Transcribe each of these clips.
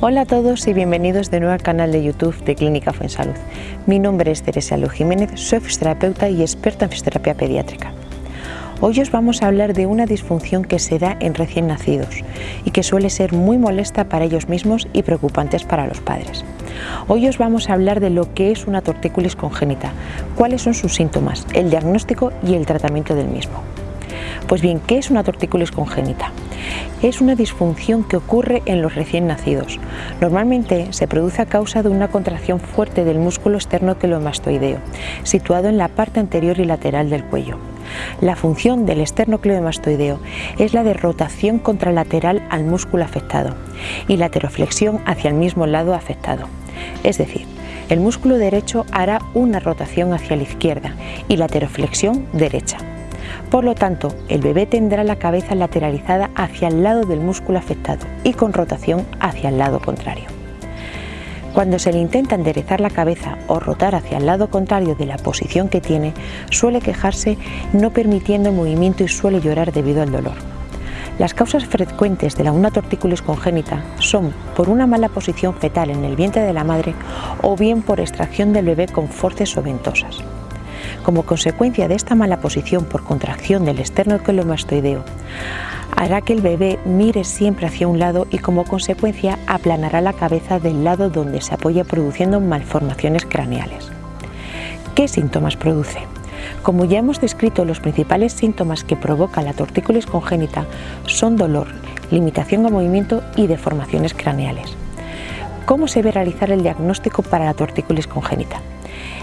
Hola a todos y bienvenidos de nuevo al canal de YouTube de Clínica Fuensalud. Mi nombre es Teresa Lu Jiménez, soy fisioterapeuta y experta en fisioterapia pediátrica. Hoy os vamos a hablar de una disfunción que se da en recién nacidos y que suele ser muy molesta para ellos mismos y preocupantes para los padres. Hoy os vamos a hablar de lo que es una tortícolis congénita, cuáles son sus síntomas, el diagnóstico y el tratamiento del mismo. Pues bien, ¿qué es una tortícolis congénita? Es una disfunción que ocurre en los recién nacidos. Normalmente se produce a causa de una contracción fuerte del músculo esternocleomastoideo, situado en la parte anterior y lateral del cuello. La función del esternocleomastoideo es la de rotación contralateral al músculo afectado y la lateroflexión hacia el mismo lado afectado. Es decir, el músculo derecho hará una rotación hacia la izquierda y la lateroflexión derecha. Por lo tanto, el bebé tendrá la cabeza lateralizada hacia el lado del músculo afectado y con rotación hacia el lado contrario. Cuando se le intenta enderezar la cabeza o rotar hacia el lado contrario de la posición que tiene, suele quejarse no permitiendo movimiento y suele llorar debido al dolor. Las causas frecuentes de la una tortícolis congénita son por una mala posición fetal en el vientre de la madre o bien por extracción del bebé con forces o ventosas. Como consecuencia de esta mala posición por contracción del esternocleidomastoideo, hará que el bebé mire siempre hacia un lado y como consecuencia aplanará la cabeza del lado donde se apoya produciendo malformaciones craneales. ¿Qué síntomas produce? Como ya hemos descrito, los principales síntomas que provoca la tortícolis congénita son dolor, limitación de movimiento y deformaciones craneales. ¿Cómo se debe realizar el diagnóstico para la tortícolis congénita?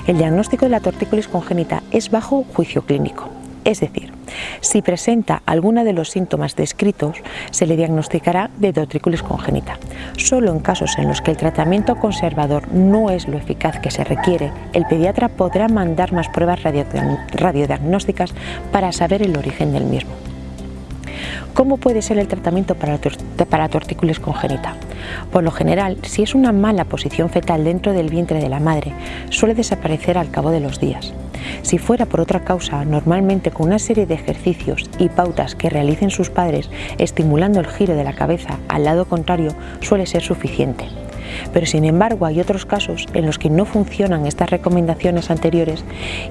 El diagnóstico de la tortícolis congénita es bajo juicio clínico, es decir, si presenta alguno de los síntomas descritos, se le diagnosticará de tortícolis congénita. Solo en casos en los que el tratamiento conservador no es lo eficaz que se requiere, el pediatra podrá mandar más pruebas radiodiagnósticas para saber el origen del mismo. ¿Cómo puede ser el tratamiento para la tortícolis congénita? Por lo general, si es una mala posición fetal dentro del vientre de la madre, suele desaparecer al cabo de los días. Si fuera por otra causa, normalmente con una serie de ejercicios y pautas que realicen sus padres estimulando el giro de la cabeza al lado contrario suele ser suficiente. Pero sin embargo hay otros casos en los que no funcionan estas recomendaciones anteriores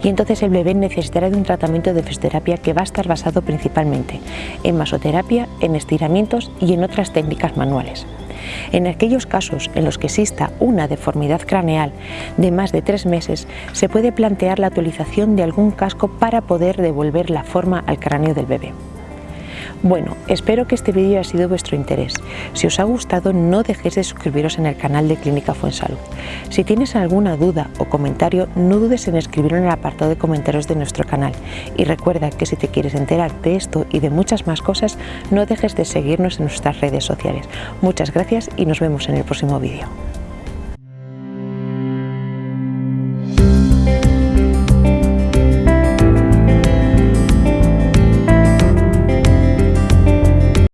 y entonces el bebé necesitará de un tratamiento de fisioterapia que va a estar basado principalmente en masoterapia, en estiramientos y en otras técnicas manuales. En aquellos casos en los que exista una deformidad craneal de más de tres meses, se puede plantear la utilización de algún casco para poder devolver la forma al cráneo del bebé. Bueno, espero que este vídeo haya sido de vuestro interés. Si os ha gustado, no dejéis de suscribiros en el canal de Clínica Fuensalud. Si tienes alguna duda o comentario, no dudes en escribirlo en el apartado de comentarios de nuestro canal. Y recuerda que si te quieres enterar de esto y de muchas más cosas, no dejes de seguirnos en nuestras redes sociales. Muchas gracias y nos vemos en el próximo vídeo.